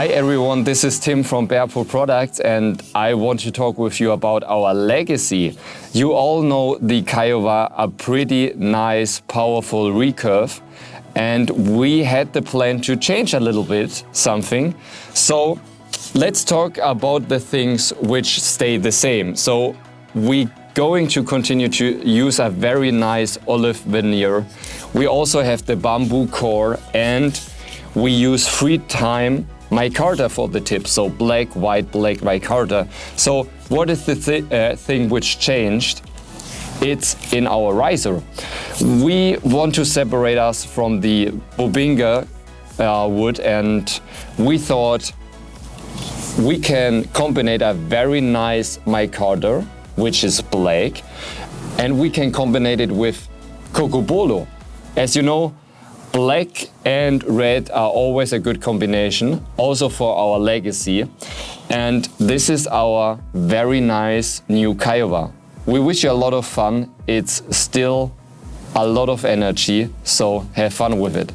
Hi everyone, this is Tim from Barefoot Products and I want to talk with you about our legacy. You all know the Kiowa, a pretty nice, powerful recurve and we had the plan to change a little bit something. So let's talk about the things which stay the same. So we going to continue to use a very nice olive veneer. We also have the bamboo core and we use free time micarta for the tip, so black, white, black micarta. So what is the th uh, thing which changed? It's in our riser. We want to separate us from the Bubinga uh, wood and we thought we can combine a very nice micarta, which is black, and we can combine it with cocobolo. As you know, Black and red are always a good combination, also for our legacy. And this is our very nice new Kiowa. We wish you a lot of fun. It's still a lot of energy, so have fun with it.